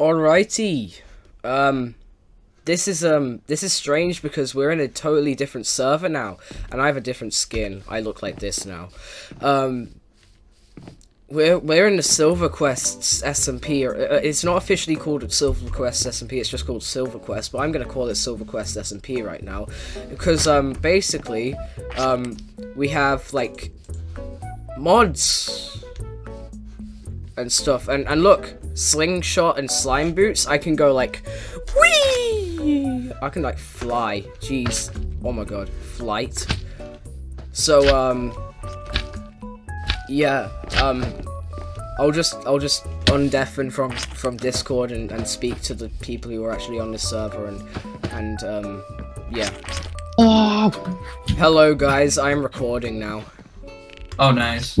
Alrighty. Um this is um this is strange because we're in a totally different server now and I have a different skin. I look like this now. Um we're we're in the Silver Quests SMP. Or, uh, it's not officially called Silver Quest SMP. It's just called Silver Quest. But I'm gonna call it Silver Quest SMP right now, because um basically um we have like mods and stuff. And and look, slingshot and slime boots. I can go like, whee! I can like fly. Jeez. Oh my god, flight. So um, yeah. Um, I'll just I'll just undeafen from from Discord and, and speak to the people who are actually on the server and and um, yeah. Oh, Hello guys, I'm recording now. oh nice.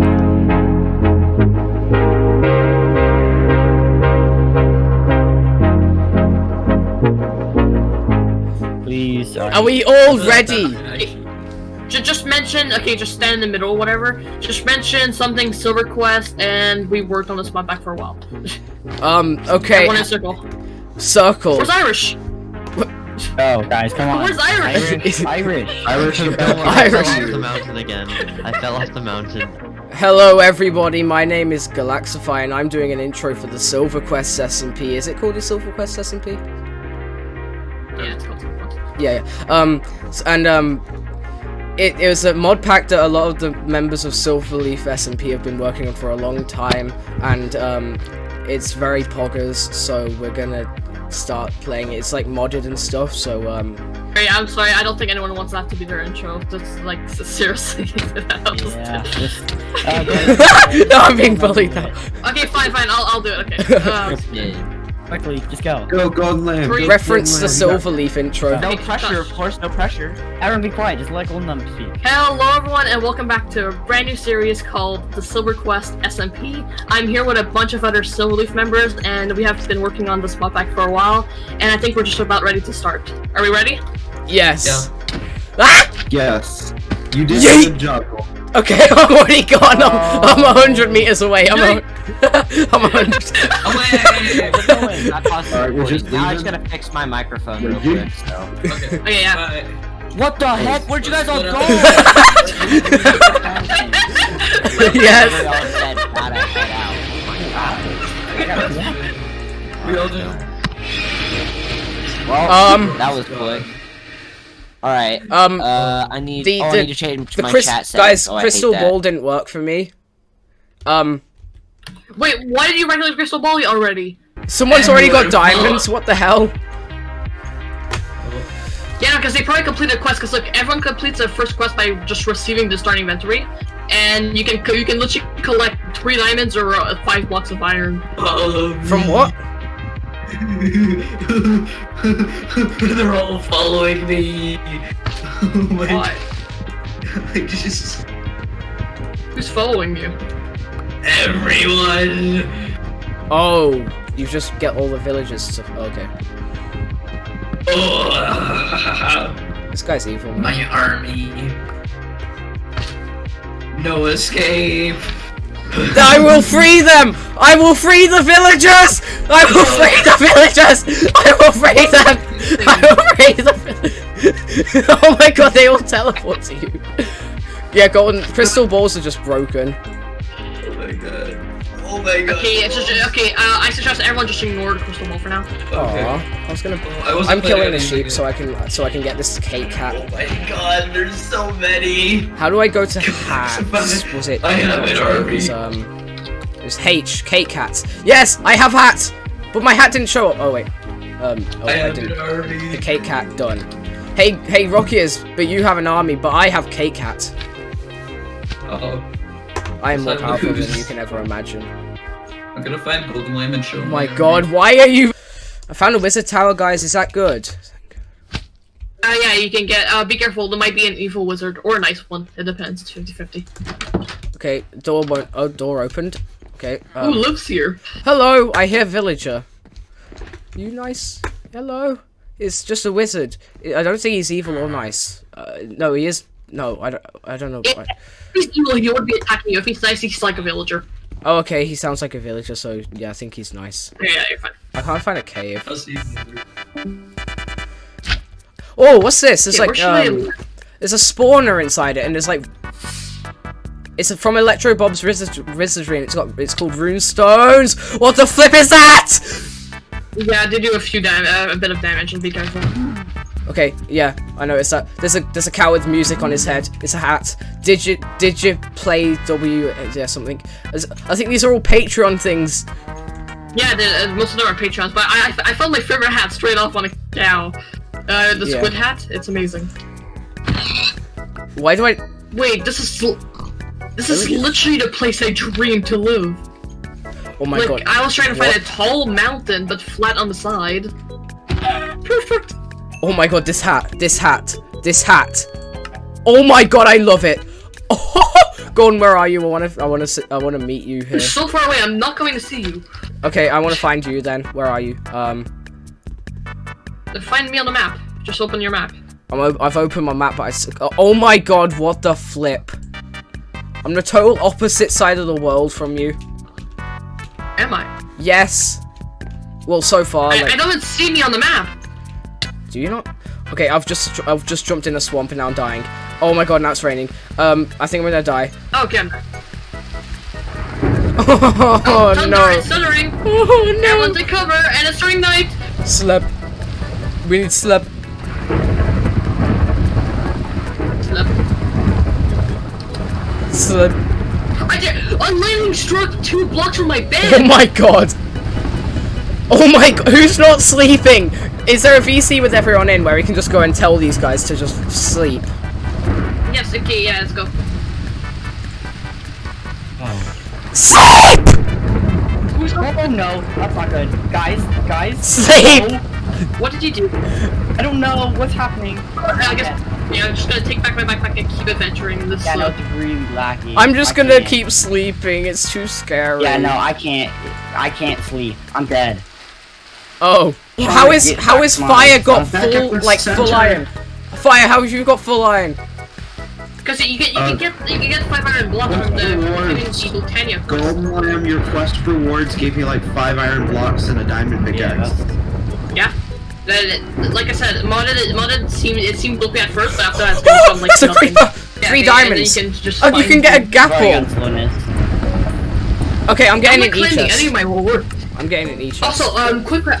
Please, sorry. Are we all ready? Ju- Just mention, okay, just stand in the middle, whatever. Just mention something Silver Quest, and we worked on this spot back for a while. Um, okay, One in a circle. circle. Where's Irish? Oh, guys, come on. Where's Irish? Irish. Irish. Irish I fell Irish. off the mountain again. I fell off the mountain. Hello everybody, my name is Galaxify and I'm doing an intro for the Silver Quest SMP. Is it called the Silver Quest SMP? Yeah, Yeah, yeah. Um, and um, it, it was a mod pack that a lot of the members of Silverleaf SMP have been working on for a long time, and um, it's very poggers, so we're gonna start playing it. It's like modded and stuff, so um, Hey, I'm sorry, I don't think anyone wants that to be their intro. That's like, s- seriously. Yeah, just. Uh, no, I'm being bullied now. Okay, fine, fine, I'll, I'll do it, okay. Uh, quickly, just go. Go Golden Lamb. Go Reference the Golden Silverleaf intro. No Okay, pressure, shush. of course, no pressure. Everyone be quiet, just let Golden Lamb speak. Hello everyone and welcome back to a brand new series called the Silver Quest SMP. I'm here with a bunch of other Silverleaf members and we have been working on this mod pack for a while and I think we're just about ready to start. Are we ready? Yes. Ah! Yes. You did Yeet. a good job. Cole. Okay, I'm already gone. I'm, I'm a hundred meters away. I'm a, I'm a hundred. Away! We're going, not possible. Alright, we're just now I just leaving. gotta fix my microphone real quick, so. Okay. Okay, yeah. Bye. What the heck? Where'd you guys all go? yes. We all said gotta head out. We all just. Well, Um, that was quick. Alright, Um, uh, I need, the- oh, I the- need to change the my Chris, chat settings. guys, oh, I hate crystal that. ball didn't work for me. Um, Wait, why did you regular Crystal Ball already? someone's already got diamonds. What the hell? Yeah, because they probably completed a quest. Because look, everyone completes their first quest by just receiving the starting inventory, and you can you can literally collect three diamonds or uh, five blocks of iron. From what? They're all following me. Oh my Why? I just Who's following you? everyone. Oh, you just get all the villagers to. Okay, Oh, this guy's evil. Man. my army. No escape. I will free them. I will free the villagers. I will free the villagers. I will free them. I will free the. oh my god, they all teleport to you. Yeah, golden crystal balls are just broken. Oh my god. Oh my god. Okay, it's just okay. Uh, I suggest everyone just ignore the Crystal Ball for now. Okay. Aw, I was gonna. I wasn't I'm killing the sheep so I can so I can get this cake cat. Oh my god, there's so many. How do I go to hats? Was it? I have an it army. was, um, it was H cake hats. Yes, I have hats, but my hat didn't show up. Oh wait. Um. Oh, I I, have didn't. an army. The cake cat done. Hey, hey, Rockies, but you have an army, but I have cake cats. Oh, I am more Son of a powerful than you can ever imagine. I'm gonna find Golden Lamb and show Oh him my army. god, why are you? I found a wizard tower, guys. Is that good? Uh, yeah, you can get. Uh, be careful. There might be an evil wizard or a nice one. It depends. It's 50-50. Okay, door won't. Oh, door opened. Okay. Who Um, lives here? hello, I hear villager. You nice? Hello. It's just a wizard. I don't think he's evil or nice. Uh, no, he is. No, I don't. I don't know. If he's evil, he would be attacking you. If he's nice, he's like a villager. Oh, okay. He sounds like a villager, so yeah, I think he's nice. Yeah, yeah, you're fine. I can't find a cave. I'll see you later. Oh, what's this? There's where like um, there's a spawner inside it, and there's like, it's from Electroblob's Wizardry, and it's got it's called Runestones. What the flip is that? Yeah, I did do a few dam- uh, a bit of damage and be careful. Okay, yeah, I noticed that. There's a there's a cow with music on his head. It's a hat. Did you did you play W? Yeah, something. I think these are all Patreon things. Yeah, the, uh, most of them are Patreons, but I, I, I found my favorite hat straight off on a cow. Uh, the Yeah. squid hat. It's amazing. Why do I? Wait, this is this is Really? literally the place I dreamed to live. Oh my like god. I was trying to find What? a tall mountain, but flat on the side. Perfect. Oh my god, this hat, this hat, this hat. Oh my god, I love it. Oh, Gordon, where are you? I wanna, I wanna, sit, I wanna meet you here. You're so far away. I'm not going to see you. Okay, I wanna find you then. Where are you? Um, Find me on the map. Just open your map. I'm, o- I've opened my map, but I. Oh my god, what the flip? I'm the total opposite side of the world from you. Am I? Yes. Well, so far, I, like, I don't see me on the map. Do you not? Okay, I've just, I've just jumped in a swamp and now I'm dying. Oh my god, now it's raining. Um, I think I'm gonna die. Oh, okay. I'm Oh, Thunder, no. it's thundering. Oh no. Everyone's in cover, and it's turning night. Slap. We need slap. Slap. Slap. I did. A lightning struck two blocks from my bed. Oh my god. Oh my god, who's not sleeping? Is there a VC with everyone in where we can just go and tell these guys to just sleep? yes. Okay. Yeah. Let's go. Sleep! Who's Oh no, that's not good. Guys, guys. Sleep! no, What did you do? I don't know what's happening. I guess. Yeah. I'm just gonna take back my backpack and keep adventuring this. Yeah, no, it's really laggy. I'm just I gonna can't. keep sleeping, it's too scary. Yeah, no, I can't. I can't sleep. I'm dead. Oh. Trying How to is get how back is my fire got stuff. Full with like full iron? Fire, how have you got full iron? Because you get you Uh, can get you can get 500 blocks from the rewards. Eagle Golden Lamb, your quest rewards gave me like five iron blocks and a diamond pickaxe. that's- Yeah. That- like I said, modded it modded seemed it seemed loopy at first, but after that it's gonna become like It's a nothing. creeper! Yeah, Three diamonds! You can just Oh, you can get a Sorry gapple! slowness. Okay, I'm I'm getting an claiming e-chest. of my rewards. I'm getting an e-chest. Also, um, quick, que-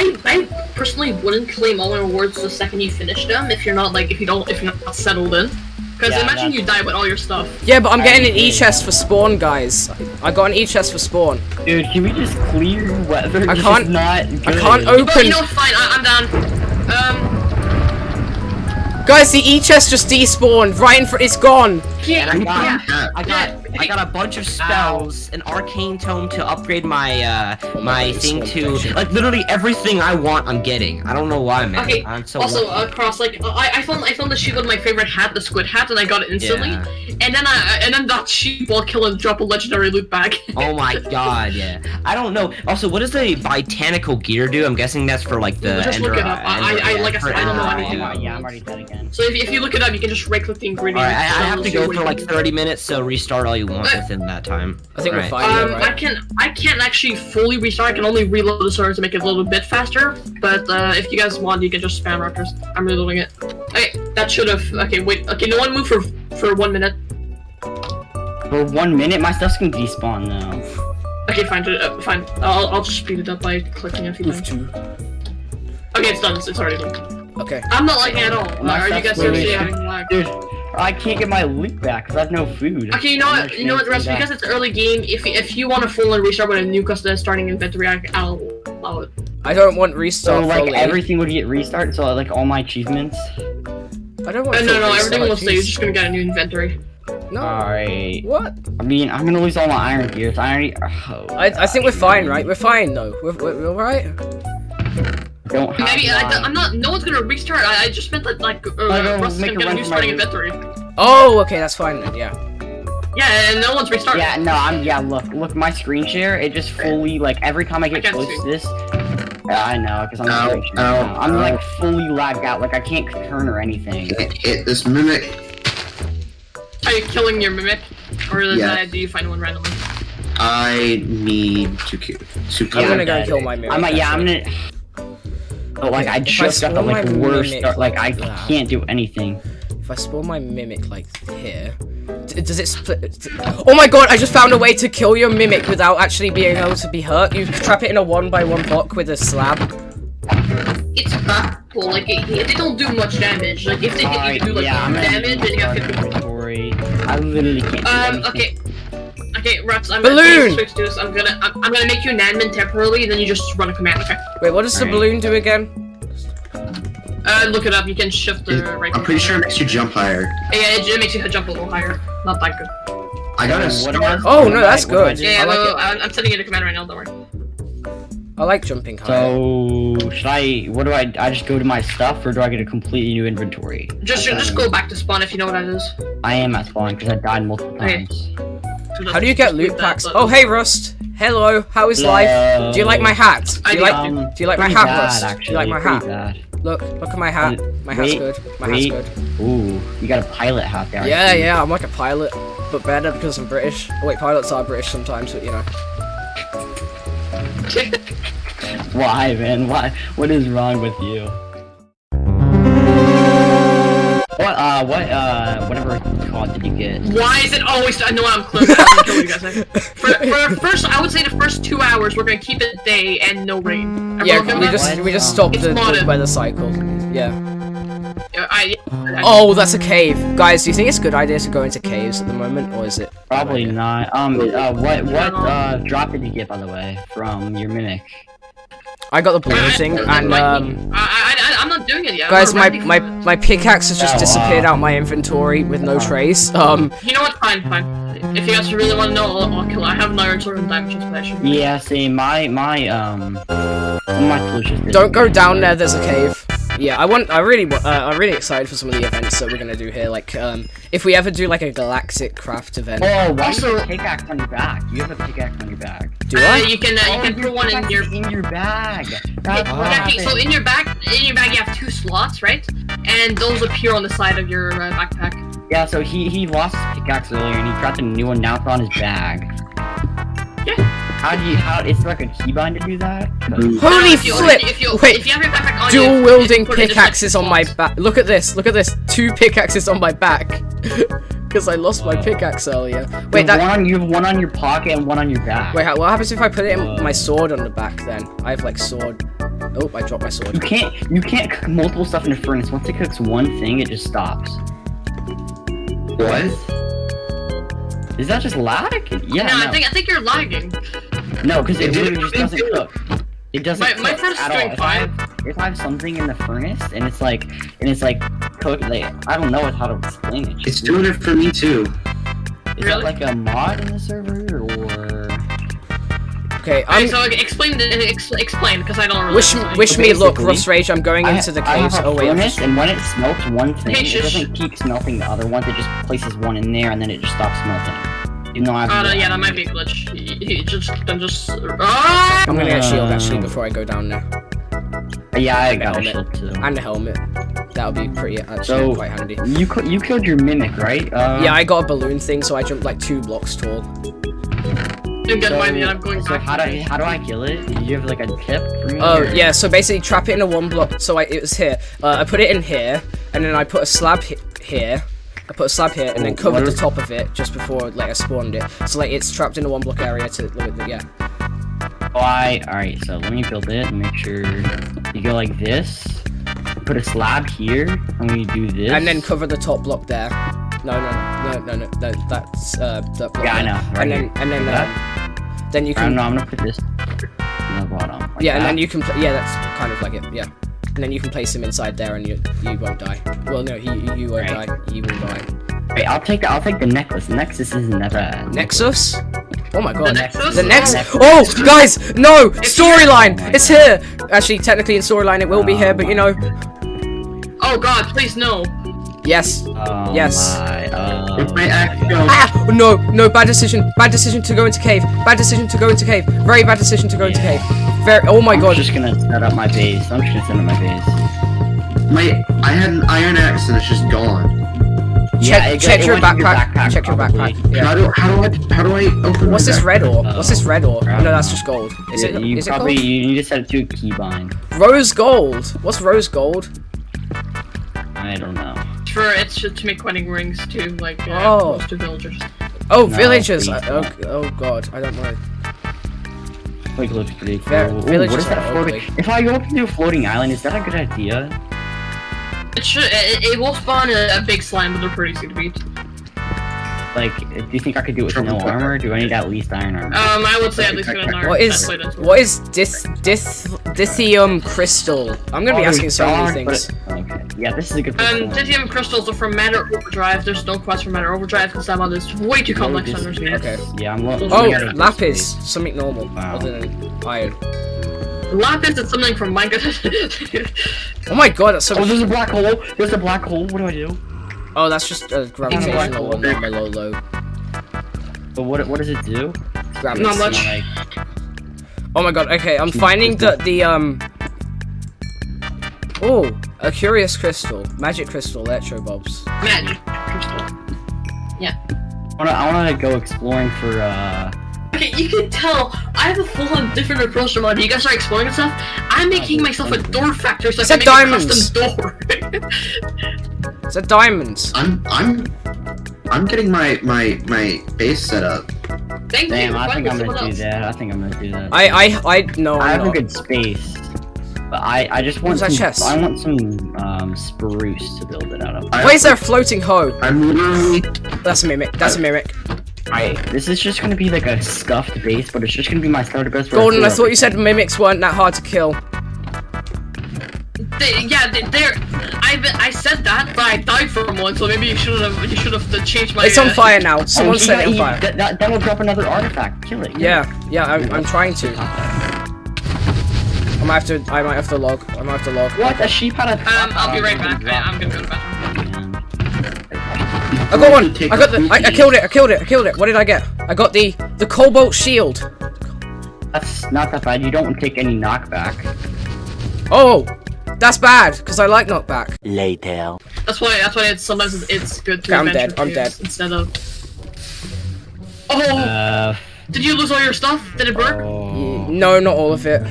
I I personally wouldn't claim all my rewards the second you finish them if you're not like if you don't if you're not settled in. Because Yeah, imagine you die with all your stuff. Yeah, but I'm getting an e-chest for spawn, guys. I got an e-chest for spawn. Dude, can we just clear weather? I can't- Is not I can't open. But open. you know, fine, I, I'm down. Um, Guys, the e-chest just despawned right in front. It's gone. Yeah, I got, yeah. I got, I got a bunch of spells, an arcane tome to upgrade my, uh, Oh my my thing to, like, literally everything I want, I'm getting. I don't know why, man. Okay. I'm so also, lucky. across like I, I found I found the sheep with my favorite hat, the squid hat, and I got it instantly. Yeah. And then I and then that sheep while killing drop a legendary loot bag. Oh my god, yeah. I don't know. Also, what does the botanical gear do? I'm guessing that's for like the Just look it up. I- Ender- I- yeah, like I said, I don't know anything. Yeah, I'm already dead again. so if, if you look it up, you can just right click the ingredients. Alright, I, I have to go what for like 30 minutes, so restart all you want Uh, within that time. I think we're Right. fine. yeah, Um, I can I can't actually fully restart. I can only reload the server to make it a little bit faster. But uh, if you guys want, you can just spam Rutgers. I'm reloading it. Okay, that should have. Okay, wait. Okay, no one move for for one minute. For one minute, my stuff's gonna despawn though. Okay, fine. Uh, fine. I'll I'll just speed it up by clicking a few Move times. to. Okay, it's done. It's, it's already done. Okay. I'm not lagging at all. My are you guys stuff's seriously moving. having lag? Dude, I can't get my loot back because I have no food. Okay, you know what? You know what, actually Rest? Because it's early game, if if you want to full on restart with a new custom starting inventory, I, I'll allow it. I don't want restart. So restart like fully. everything would get restarted. So like all my achievements. I don't want. Uh, full no, no, restart, everything will stay. You're just gonna get a new inventory. No. Alright. What? I mean, I'm gonna lose all my iron gears. I already. Oh, I, I think we're fine, right? We're fine though. We're, we're, we're alright. Don't have Maybe I, I'm not. No one's gonna restart. I, I just meant that like uh, I don't is make gonna a a new starting inventory. Oh, okay, that's fine then. Yeah. Yeah, and no one's restarting. Yeah, no, I'm yeah. Look, look, my screen share. It just fully like every time I get I close you. to this. Yeah, I know, because I'm Ow, screen share ow, now. I'm ow. like fully lagged out. Like I can't turn or anything. Hit, hit this mimic. Are you killing your mimic, or is Yeah. that, do you find one randomly? I need to ki- to I'm gonna go kill my mimic. I'm like, yeah, I'm gonna. But like, I If I just got the like worst. Start, like, I that- can't do anything. If I spawn my mimic like here, d- does it split? Oh my god! I just found a way to kill your mimic without actually being able to be hurt. You trap it in a one by one block with a slab. It's practical. Like it, it- they don't do much damage. Like if they hit you, do like yeah, I'm one gonna damage, and you have 50 inventory. I literally can't. Um. anything. Okay. Okay, Ruts. I'm Balloon! gonna switch to this. I'm gonna I'm, I'm gonna make you an admin temporarily, and then you just run a command. Okay. Wait, what does the Alright. balloon do again? Uh, look it up. You can shift the right. I'm pretty sure it makes you jump higher. Yeah, it, it makes you jump a little higher. Not that good. I got a What star. am I- Oh, no, that's what do I good. do? Yeah, I like well, it. I'm, I'm sending you the command right now. Don't worry. I like jumping high. So should I? What do I? I just go to my stuff, or do I get a completely new inventory? Just just go back to spawn if you know what that is. I am at spawn because I died multiple times. So How do you get loot packs? Oh, hey Rust. Hello. How is life? Do you like my hat? Do you like? Um, do you like my hat, bad, Rust? Actually, Do you like my hat? Bad. Look, look at my hat. My hat's good. My wait. hat's good. Ooh, you got a pilot hat there. Yeah, see. yeah. I'm like a pilot, but better because I'm British. Oh, wait, pilots are British sometimes, but you know. Why, man? Why? What is wrong with you? What? Uh, what? Uh, whatever cod did you get? Why is it always? I know I'm close. I'm gonna kill you guys. For, for the first, I would say the first two hours, we're gonna keep it day and no rain. Everyone Yeah, feel we that? just we just stopped It's the, the weather cycle. Yeah. Yeah, I, I, Oh, that's a cave, guys. Do you think it's a good idea to go into caves at the moment, or is it? Probably idea? not. Um, uh, what? What? Uh, drop did you get, by the way, from your mimic? I got the blue thing, and I- um, I, I, I, I'm not doing it yet. Guys, my my it. my pickaxe has just Oh, disappeared wow. out my inventory with no trace. Um, You know what? Fine, fine. If you guys really want to know, I'll, I'll kill. I have an iron sword and diamond chest, but Yeah, see, my my um, my tools just don't go down there. There's a cave. Yeah, I want. I really. wa- Uh, I'm really excited for some of the events that we're gonna do here. Like, um, if we ever do like a Galacticraft event, Oh, why Also- do you have a pickaxe on your back? You have a pickaxe on your back. do Uh, I? you can uh, you Oh, can put one in your. is in your bag. That's Yeah, okay, so in your back, in your bag, you have two slots, right? And those appear on the side of your uh, backpack. Yeah, so he he lost his pickaxe earlier and he crafted a new one. Now it's on his bag. Yeah. How do you? How? It's like a keybind to do that. Holy No, if you- flip! If you, Wait, if you have your backpack on dual you, wielding you put it in the pickaxes on my back. Look at this. Look at this. Two pickaxes on my back. Because I lost my pickaxe earlier. Wait, have that. one on you have one on your pocket and one on your back. Wait, how- what happens if I put it in Uh. my sword on the back then? I have like sword. Oh, I dropped my sword. You can't you can't cook multiple stuff in a furnace. Once it cooks one thing, it just stops. What? Is that just lag? Yeah. no, no. I think I think you're lagging. No, because it It literally just doesn't cook. It doesn't My- cook my furnace is at all. doing If I, fine. have, if I have something in the furnace and it's like and it's like cooked, like I don't know how to explain it. It's doing it for me too. Is Really? that like a mod in the server or? Okay, Okay, I'm. so explain the ex, explain because I don't really. Wish, know. wish me luck, basically, Rust Rage. I'm going I- into the I caves. Oh wait, I'm furnace, just- and when it smelts one thing, Hey, it shush. doesn't keep smelting the other ones. It just places one in there, and then it just stops smelting. You know, I have. Oh no, yeah, that might be a glitch. You, you just then just. Ah! I'm gonna get shield actually Uh, before I go down there, Yeah, I and got a helmet. shield too. and a helmet. That'll be pretty actually So- quite handy. You you killed your mimic, right? Uh, Yeah, I got a balloon thing, so I jumped like two blocks tall. Didn't get So, mine yet. I'm going so back. how do I, how do I kill it? Do you have like a tip for me? Oh or- yeah, so basically trap it in a one block. So I, it was here. Uh, I put it in here, and then I put a slab hi- here. I put a slab here, and then covered the top of it just before like I spawned it. So like it's trapped in a one block area to look at the, yeah. Why? All right. So let me build it make sure you go like this. Put a slab here, and we do this. And then cover the top block there. No, no, no, no, no, no. That's uh, that block. Yeah, I know, right and then and then That? um, then you I don't can know. I'm gonna put this on the bottom. like yeah, and then you can yeah, that's kind of like it. Yeah. And then you can place him inside there, and you you won't die. Well, no, he you won't Right. die. He will die. Wait, I'll take the I'll take the necklace. The Nexus isn't that. Nexus? Oh my god. Nexus? The next. Nexus. Oh, guys, no! Storyline! Oh It's here! Actually, technically in storyline it will be here, but you oh. know. Oh god, please no. Yes. Oh Yes. My, uh, If my axe Ah! No, no, bad decision. Bad decision to go into cave. Bad decision to go into cave. Very bad decision to go into cave. Very. Oh my I'm god. just gonna set up my base. I'm just gonna set up my base. my I had an iron axe and it's just gone. check it- check it your went in backpack. Check your probably. backpack. How Yeah. do how do I how do I open? What's my this backpack? red ore? What's this red ore? I Oh, no, that's just gold. Is Yeah, it? you Is it gold? you need to set it to a keybind. Rose gold. What's rose gold? I don't know. For it's to, to make wedding rings too, like uh, Oh. most of villagers. Oh, No, villagers. I- oh, oh god, I don't know. Like looks pretty cool. Yeah, Ooh, what villages is that are floating? ugly. If I go up to a floating island, is that a good idea? It should. It, it will spawn a, a big slime, but they're pretty easy to beat. Like, do you think I could do it with no armor? Or do I need at least iron armor? Um, I would say at least get an iron. What is That's that's what is dis dis dithium crystal? I'm gonna be Oh, asking so many dark, things. but- Okay. Yeah, this is a good Um, question. Dithium crystals are from Matter Overdrive. There's no quest for Matter Overdrive because that mod is way too complex to understand. Okay. Yeah, I'm lo- Oh, looking lapis, something normal Wow. other than iron. Lapis is something from Minecraft. Oh my god, that's so. Oh, there's a black hole! There's a black hole! What do I do? Oh, that's just a gravitational hole. anomaly. But what what does it do? Gravity. Not much. Like, Oh my god. Okay, I'm finding the the um. Oh, a curious crystal, magic crystal, electro bulbs. Magic crystal. I wanna, I wanna go exploring for, uh... Okay, you can tell I have a full-on different approach to mod. You guys are exploring and stuff. I'm making myself a door factory so I Is can that make diamonds? a custom door. Is that diamonds? I'm I'm I'm getting my my my base set up. Thank Damn, you. I think I'm gonna do that. I think I'm gonna do that. I I I no, I I'm have a good space. But I, I just want some, chest? I want some, um, spruce to build it out of. Why is there a floating hoe? I'm literally That's a mimic. That's a mimic. Alright, this is just gonna be like a scuffed base, but it's just gonna be my starter base. where Golden, I throw thought you said mimics weren't that hard to kill. They, yeah, they, they're. I I said that, but I died from one, so maybe you should have you should have changed my. It's on uh, fire now. Oh, Someone he set got- it on fire. That, that, that will drop another artifact. Kill it. kill Yeah, yeah, I'm, I'm trying to. I might have to. I might have to log. I might have to log. What? A sheep had a. Um, I'll be right back. I, I'm gonna go to the bathroom. I got one. I got the. I, I killed it. I killed it. I killed it. What did I get? I got the the cobalt shield. That's not that bad. You don't take any knockback. Oh, that's bad because I like knockback. Later. That's why. That's why it's sometimes it's good to. Okay, I'm dead, I'm dead. Instead of. Oh! Uh. did you lose all your stuff? Did it burn? Oh. No, not all of it.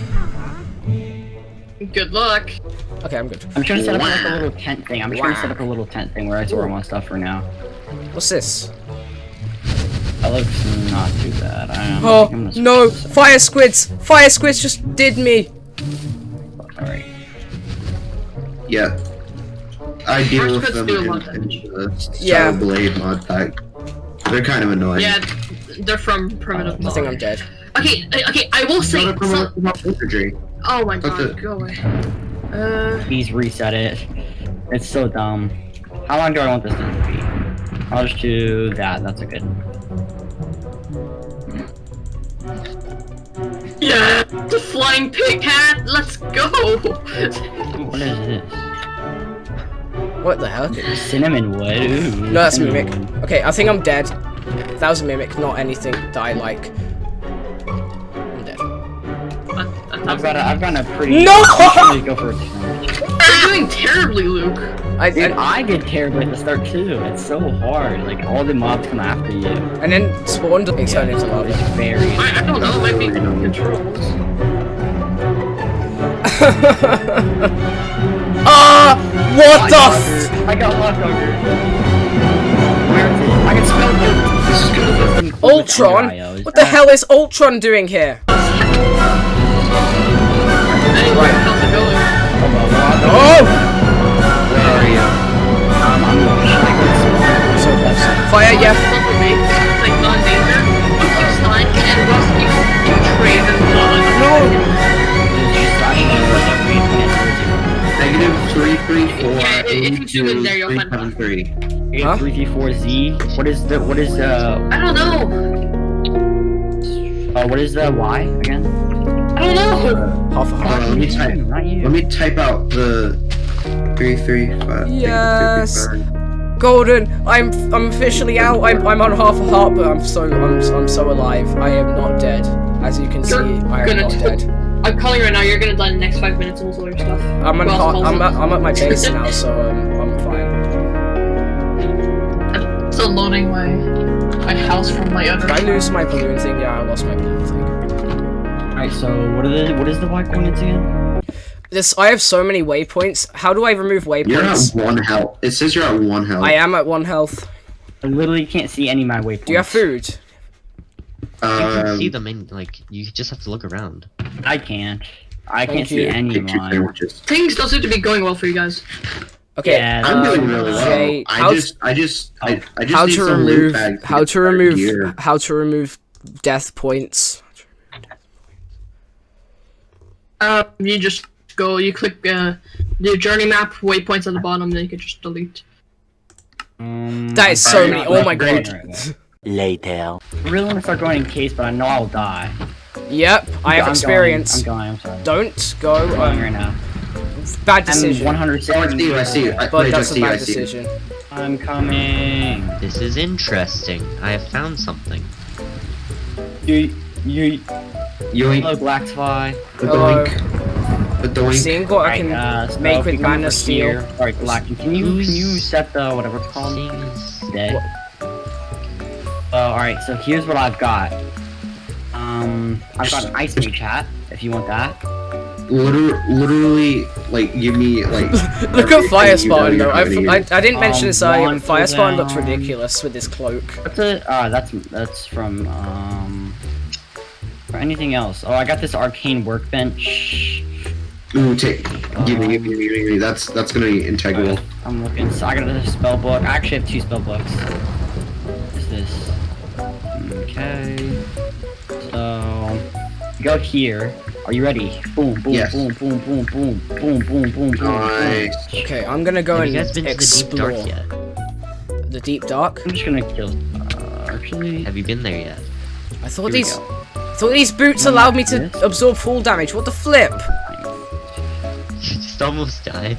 Good luck. Okay, I'm good. I'm trying to set up like a little tent thing. I'm trying to set up a little tent thing where I store my stuff for now. What's this? That looks not too bad. I am Oh no! switch Fire squids! Fire squids just did me. Alright. yeah. I deal First with them in, in the Yeah. Shadow Blade mod pack. They're kind of annoying. Yeah, they're from primitive. I think I'm dead. Okay, okay. I will say. Not a So, promote wizardry. Oh my What's god, it? go away. Uh, Please reset it. It's so dumb. How long do I want this to be? I'll just do that. That's a good. yeah, the flying pig hat. Let's go. What is this? What the hell? Cinnamon wood. Ooh, No, that's cinnamon mimic. Okay, I think I'm dead. That was a mimic, not anything that I like. I've got a, I've got a pretty. No! I'm go for a challenge. You're doing terribly, Luke. I, Dude, I, I did terribly at the start too. It's so hard. Like all the mobs come after you. and then spawned it turned into lava. It's very. I, I don't know. It might be controls. Ah! What the? F- I got hot dogger. Where is it? I can smell you. This. Ultron? What the hell is Ultron doing here? Anyway, how's it going? Oh! Where are you? Um, I'm going to So close. Fire, yeah. Like non-danger. Once you stun and rust, you you trade and Negative three three four Yeah, if- if you zoom in there, you'll find seven three. Huh? Three V four Z. What is the what is uh I don't know. uh what is the Y again? I don't know. Half a Hold heart. on, let me type. Let me type out the three three five. Yes. 335. Golden, I'm I'm officially out. I'm I'm on half a heart, but I'm so I'm I'm so alive. I am not dead. As you can see, You're I am not dead. I'm calling right now. You're gonna die in the next five minutes and lose all your stuff. I'm on Who else heart, I'm at, I'm at my base now, so um, I'm fine. I'm still loading my my house from my other. Did I lose my balloon thing? Yeah, I lost my balloon thing. Alright, so what are the what is the white coordinates again? This I have so many waypoints. How do I remove waypoints? You're at one health. It says you're at one health. I am at one health. I literally can't see any of my waypoints. Do you have food? You can Um, see them in like you just have to look around. I can't. I Thank can't see you. any of pick mine. Things don't seem to be going well for you guys. Okay. Yeah, I'm doing um, really well. Jay, I how- just, I just, I, I just how need to some loot remove bags how get to remove gear. how to remove death points. Uh, you just go. You click uh, the JourneyMap waypoints at the bottom, then you can just delete. Um, That is so I'm many. Oh my god. right. Later. I really want to start going in case, but I know I'll die. Yep, I have I'm experience. Going, I'm going. I'm sorry. Don't go. I'm going Um, right now. bad decision. I'm decision. 100 Oh, I see you, I see you. I, but wait, that's I a see you, I bad see you. decision. I'm coming. This is interesting. I have found something. You, you, Yoink, hello, Black Spy. the Hello. doink, the doink. Seeing what I Alright, can. uh, make with you come Banner over Steel. here- Alright, Black, can you, can you set the whatever it's called? Seeing as- Dead. Oh, alright, so here's what I've got. Um, I've got an ice mage hat, if you want that. Liter- literally, like, give me, like. Look at Fire you know Spartan you're though. I, I, didn't mention Um, this earlier, but Fire Spartan looks ridiculous with this cloak. What's it? Ah, that's, that's from, um... For anything else. Oh, I got this arcane workbench. Ooh, take. Give me, give me, give me, give me. That's, that's gonna be integral. I'm looking. So I got another spell book. I actually have two spell books. What's this? Okay. So go here. Are you ready? Boom, boom, Yes. boom, boom, boom, boom, boom, boom, boom, boom. Nice. Okay, I'm gonna go Have and you guys been to the deep explore dark yet? the deep dark. I'm just gonna kill. Uh, actually, Have you been there yet? I thought here we these, go. I thought these boots One allowed me to this. absorb full damage. What the flip? You just almost died.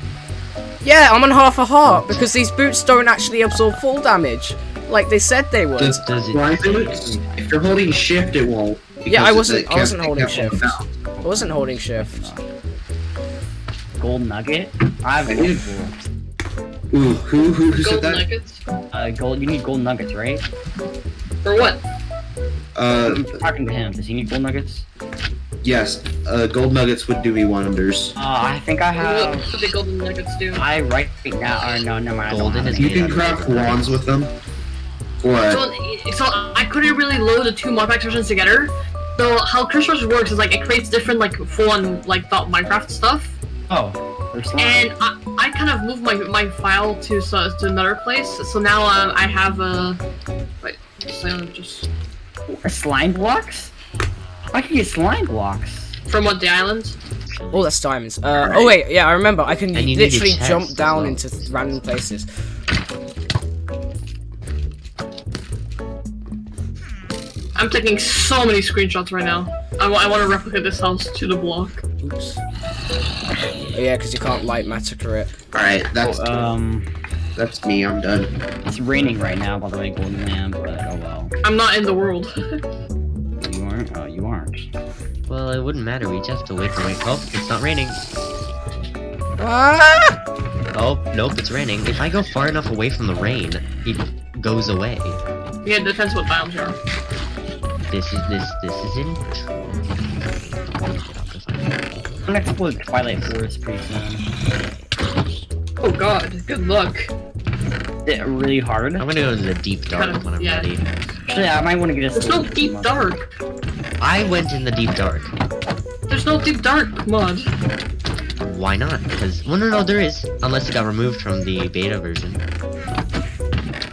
Yeah, I'm on half a heart because these boots don't actually absorb full damage, like they said they would. Does, Does it- why boots? If you're holding shift, it won't. Yeah, I wasn't- I wasn't holding shift. I wasn't holding shift. gold nugget. I have I a need- gold. Ooh, who, who, who said Gold that? nuggets. Uh, gold. You need gold nuggets, right? For what? Uh, I'm talking to him. Does he need gold nuggets? yes. Uh, gold nuggets would do me wonders. Uh, I think I have. What do the golden nuggets do? I right now. Or no, never mind. I don't Golden is. You can craft wands with them. What? So, so I couldn't really load the two modpack versions together. So how Christmas works is like it creates different like full-on like thought Minecraft stuff, Oh, there's and I, I kind of moved my my file to so, to another place. So now um, I have a wait, so just slime blocks? I can get slime blocks. from what the island. Oh, that's diamonds. Uh, oh wait, yeah, I remember. I can And you need a literally jump down well. into random places. I'm taking so many screenshots right now. I, I want to replicate this house to the block. Oops. Oh, yeah, because you can't light massacre it. Alright, that's Oh, um, that's me. I'm done. it's raining right now, by the way, Golden Lamb, but oh well. I'm not in the world. You aren't? Oh, you aren't. Well, it wouldn't matter. We just have to wait for rain. Oh, it's not raining. Ah! Oh, nope, it's raining. If I go far enough away from the rain, it goes away. yeah, it depends what biomes you are. This is this this is in. I'm gonna explore Twilight Forest pretty soon. Oh god, good luck. Is it really hard? I'm gonna go to the deep dark Kind of, when I'm yeah. ready. Actually, I might want to get a There's no sleep. deep dark. I went in the deep dark. There's no deep dark mod. Why not? Because well, no, no, there is. Unless it got removed from the beta version.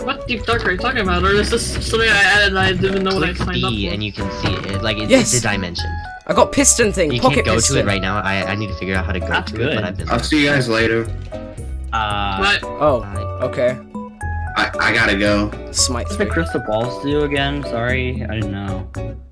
What deep dark are you talking about? Or is this something I added and I didn't know what I Click signed up B for? and you can see it. Like it's, Yes. it's a dimension. I got piston thing. You pocket can't go piston. to it right now. I I need to figure out how to go That's to good. it. But I've been. I'll see you guys later. Uh, What? Oh, I- okay. I, I gotta go. Smite what's the crystal balls do again? Sorry, I didn't know.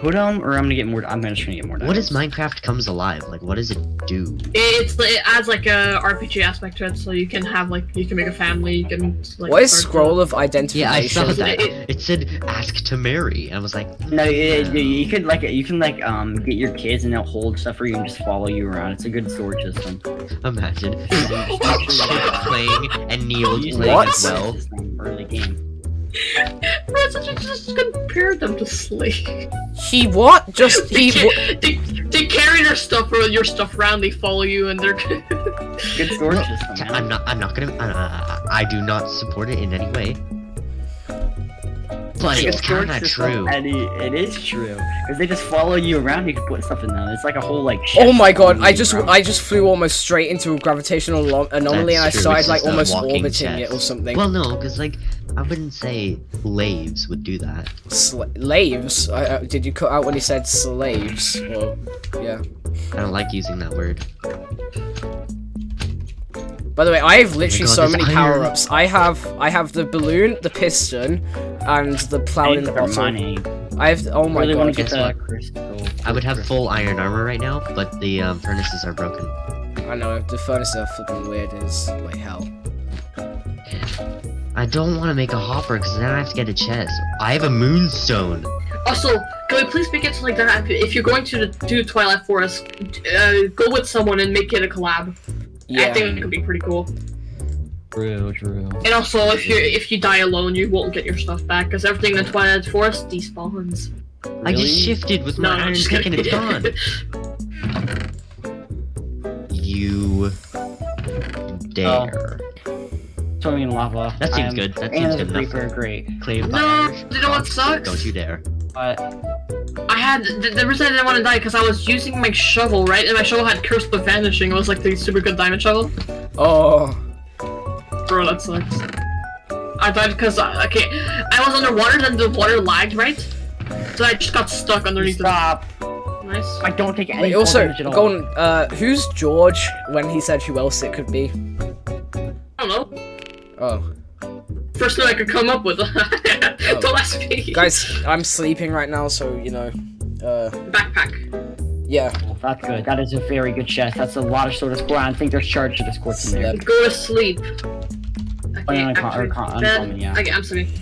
Put them, or I'm gonna get more. I'm gonna try to get more. What is diamonds. Minecraft comes alive? Like, what does it do? It's it adds like a RPG aspect to it, so you can have like you can make a family. You can like. What is scroll of Yeah, I saw that. It- It said ask to marry. And I was like, No, you, you, you could like you can like um get your kids and they'll hold stuff for you and just follow you around. It's a good storage system. imagine. Playing and Neil Use playing What? as well. Early game. Resident just compared them to slave. He what? Just They, he. wa- ca- they, they carry their stuff or your stuff around. They follow you, and they're. Good storage system, man. I'm not. I'm not gonna. Uh, I do not support it in any way. But it's kind of true. And it, it is true. Because they just follow you around, you can put stuff in them. It's like a whole, like, Oh my god! I just around. I just flew almost straight into a gravitational anomaly, That's and I true, started it's like almost walking orbiting it or something. Well, no, because like I wouldn't say slaves would do that. Slaves? I, uh, did you cut out when he said slaves? Or yeah. I don't like using that word. By the way, I have literally God, so many power ups. I have I have the balloon, the piston, and the plow in the for bottle. money. I have oh my really god. get guess crystal. I would have full iron armor right now, but the um, furnaces are broken. I know the furnaces are flipping weird as like hell. I don't want to make a hopper because then I have to get a chest. I have a moonstone. Also, can we please make it something like that? If you're going to do Twilight Forest, uh, go with someone and make it a collab. I think it could be pretty cool. True, true. And also, if you if you die alone, you won't get your stuff back because everything in the Twilight Forest despawns. I just shifted with No, my no, iron just pick and kidding. it's gone. You oh. dare. Swimming in lava. That seems I'm- good. That seems there's good a enough. creeper, great. Claim by No, Irish. you know what sucks? Don't you dare. But I had the, the reason I didn't want to die because I was using my shovel, right? And my shovel had cursed with vanishing. It was like the super good diamond shovel. Oh. Bro, that sucks. I died because I okay, I was underwater, then the water lagged, right? So I just got stuck underneath stop. the. Nice. I don't take any Wait, fall also, damage at all. Golden, uh, who's George when he said who else it could be? I don't know. Oh. First thing I could come up with. don't ask me. Guys, I'm sleeping right now, so, you know, uh, Backpack. yeah. Oh, that's good. That is a very good chest. That's a lot of sword of score. I think there's charged certus quartz in there. Go to sleep. Oh, no, Okay, no, con- or actually, con- uncommon, yeah. Okay, I'm sleeping.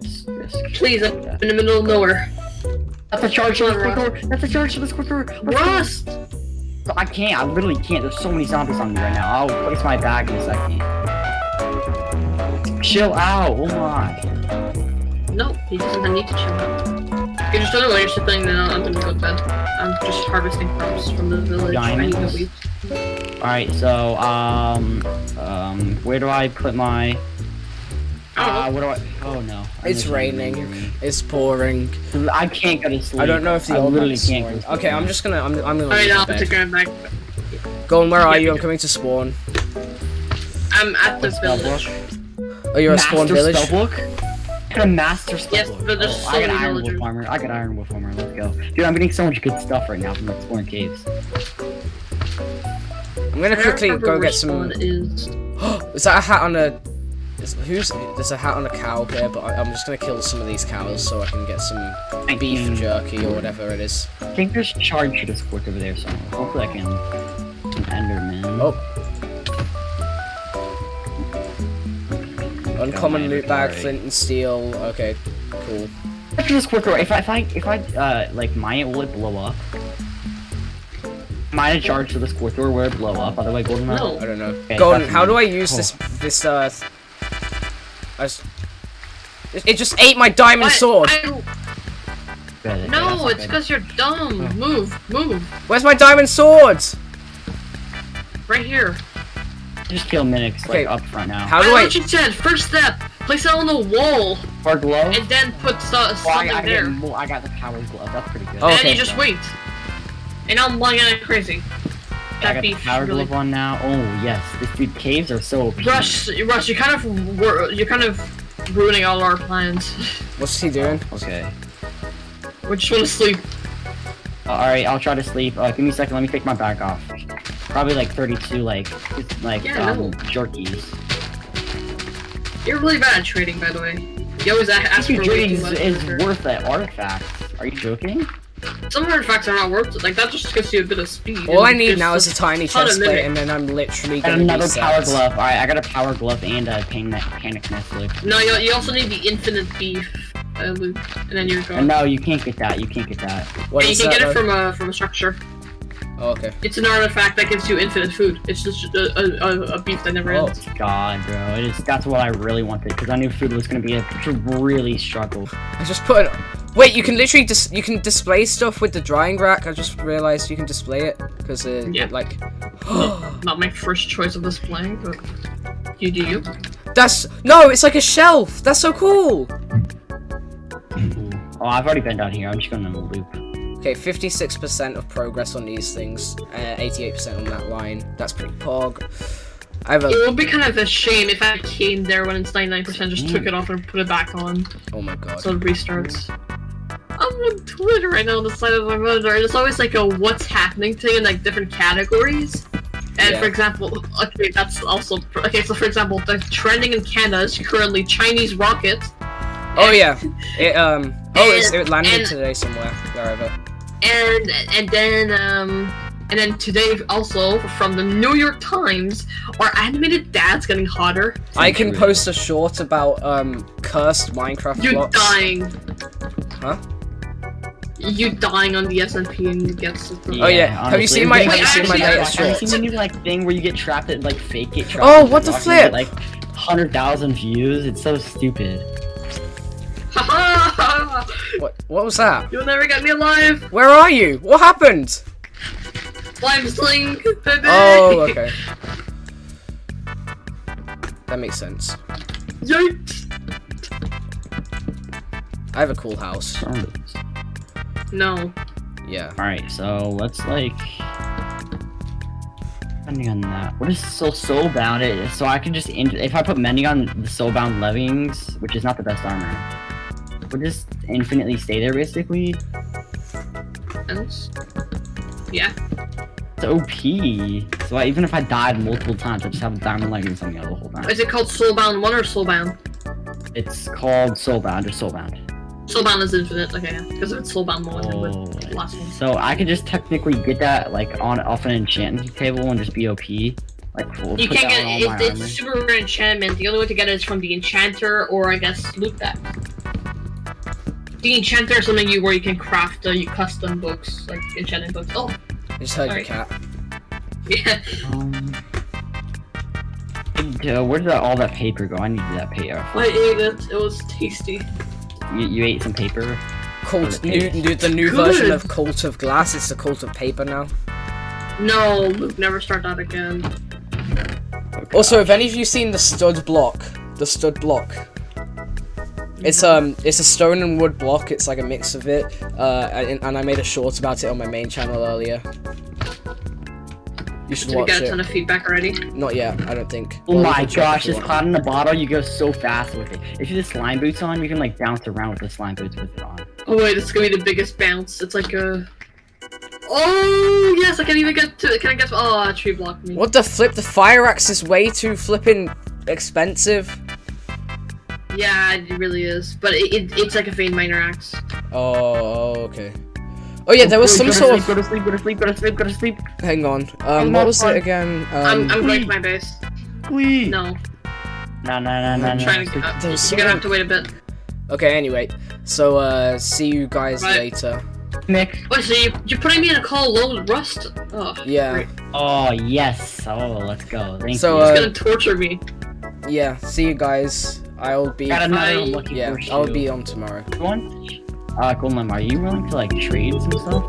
This- this- Please, I'm in the middle of nowhere. That's a charge to the Rust. quartz. That's a charged certus quartz. Rust! I can't. I literally can't. There's so many zombies on me right now. I'll place my bag in a second. Chill out. Oh my. No, he doesn't need to chill out. You just don't know you're sleeping, then I'm gonna go to bed. I'm just harvesting crops from the village. I need to Diamonds? Alright, so, um, um, where do I put my, I uh, don't know. what do I, oh no. I It's understand raining. It's pouring. I can't go to sleep. I don't know if the I old literally can't go to sleep. Okay, I'm just gonna, I'm, I'm gonna Alright, leave I'll the take bed. her back. Golden, where are Yeah, you? I'm coming to spawn. I'm at the What spell village. Oh, you're at spawn Master village? spellbook? I got a master spellbook. Yes, but there's oh, so I got many iron wolf villagers. armor. I got iron wolf armor. Let's go. Dude, I'm getting so much good stuff right now from exploring caves. I'm gonna I quickly go get some. spawn Is... Is that a hat on a? Is, who's? There's a hat on a cow here, but I, I'm just gonna kill some of these cows so I can get some I beef can- jerky or whatever it is. I think there's charged certus quartz over there somewhere. Hopefully I can. An Enderman. Oh. Uncommon my loot bag, flint and steel. Okay, cool. After this quartz, if I if I if I uh like mine it, will it blow up? Mine a charged certus quartz, or will it blow up? By the way, golden. No. I don't know. Okay, Golden, how do I use Oh. this? This uh. th- I s- it, it just ate my diamond What? sword. I- Good, No, not it's because you're dumb. Oh. Move, move. Where's my diamond sword? Right here. Just kill Minix Okay, like up front now. How do know I? what you said. First step, place it on the wall, Or glove? and then put so- Oh, I, something I, there. got more, I got the power glove. That's pretty good. Oh, and then okay. you just wait. And I'm lying like crazy. I That got the beef power really. glove on now. Oh yes, this dude caves are so OP. Rush, Rush, you kind of you're kind of ruining all our plans. What's he doing? Okay. we just want to sleep. Uh, Alright, I'll try to sleep. Uh, give me a second, let me take my bag off. Probably like 32, like, like, Yeah, um, no. jerkies. You're really bad at trading, by the way. You always a- ask for Dude, way jerkies too much. is, is worth that artifact. Are you joking? Some artifacts are not worth it. Like that just gives you a bit of speed. All I need now is a tiny ton of chest plate, and then I'm literally And gonna another be power set. glove. Alright, I got a power glove and a panic, panic nest loop. No, you, you also need the infinite beef uh, loot, and then you're And going. no, you can't get that, you can't get that. What Yeah, you can that, get it though? from a from a structure. Oh, okay. It's an artifact that gives you infinite food. It's just a, a, a, a beef that never Oh. ends. God, bro, it is. That's what I really wanted because I knew food was gonna be a really struggle. I just put it. Wait, you can literally dis- you can display stuff with the drying rack. I just realized you can display it because uh, Yeah. like Not my first choice of displaying, but you do you. that's no, it's like a shelf. That's so cool. Oh, I've already been down here. I'm just going to loop. Okay, 56% of progress on these things, uh, 88% on that line. That's pretty pog. I have a. It would be kind of a shame if I came there when it's 99%, just took it off and put it back on, Oh my god. so it restarts. I'm on Twitter right now on the side of my monitor, and it's always like a what's happening thing in like different categories. And Yeah. for example, okay, that's also okay. So for example, the trending in Canada is currently Chinese rockets, Oh yeah. It um. Oh, it's, it landed and- today somewhere, wherever. And and then um and then today also from the New York Times, are animated dads getting hotter? I can post a short about um cursed Minecraft You blocks. dying. Huh? You dying on the SMP and you get Oh, yeah. Have you seen my- have you seen my latest Have you seen the new like thing where you get trapped at like fake it? Oh, in what the blocks get, flip? Like hundred thousand views. It's so stupid. Haha! What? What was that? You'll never get me alive! Where are you? What happened? Slime sling! baby! Oh, okay. That makes sense. Yikes! I have a cool house. No. Yeah. All right, so let's like. Depending on that, what is so soulbound? It so I can just if I put mending on the soulbound leggings, which is not the best armor, would just infinitely stay there basically. And- Yeah. It's OP. So I, even if I died multiple times, I just have a diamond leggings on me the whole time. Is it called Soulbound 1 or Soulbound? It's called soulbound or soulbound. Soulbound is infinite, okay. Because it's Soulbound 1, it Oh, right. last one. So I could just technically get that like on off an enchantment table and just be OP. Like we'll You can't get it, it's, it's super rare enchantment. The only way to get it is from the enchanter or I guess loot that. The enchanter is something you where you can craft uh, custom books, like enchanting books. Oh, I just heard Sorry. your cat. yeah. Um, and, uh, where did that, all that paper go? I needed that paper. I ate it. It was tasty. You, you ate some paper. Cult, the new, page. new, the new Good. version of Cult of Glass. It's the Cult of Paper now. No, Luke, never start that again. Also, have any of you seen the stud block? The stud block. It's um, it's a stone and wood block. It's like a mix of it. Uh, and, and I made a short about it on my main channel earlier. You should Did we watch get a ton it. of feedback already? Not yet, I don't think. Oh Well, my gosh, if you this cloud in the bottle, you go so fast with it. If you have the slime boots on, you can like bounce around with the slime boots with it on. Oh wait, it's gonna be the biggest bounce. It's like a. Oh yes, I can't even get to. It. Can I get? to... Oh, a tree blocked me. What the flip? The fire axe is way too flipping expensive. Yeah, it really is. But it, it, it's like a vein miner axe. Oh, okay. Oh yeah, there was Go- some go to sort sleep, of. Go to sleep, go to sleep, go to sleep, go to sleep. Hang on. Um, what was it again? I'm, Um, I'm going to my base. Please. No, No, no, no, no, I'm no. trying to. There you're gonna have to wait a bit. Okay. Anyway, so uh, see you guys Right. later. Nick. Wait, so you, you're putting me in a call low with rust? Oh, Yeah. great. Oh yes. Oh, let's go. Thank So, you. uh, It's gonna torture me. Yeah. See you guys. I'll be. Got another I- unlucky Yeah. I'll be on tomorrow. One. Uh, Golem, are you willing to like trade some stuff?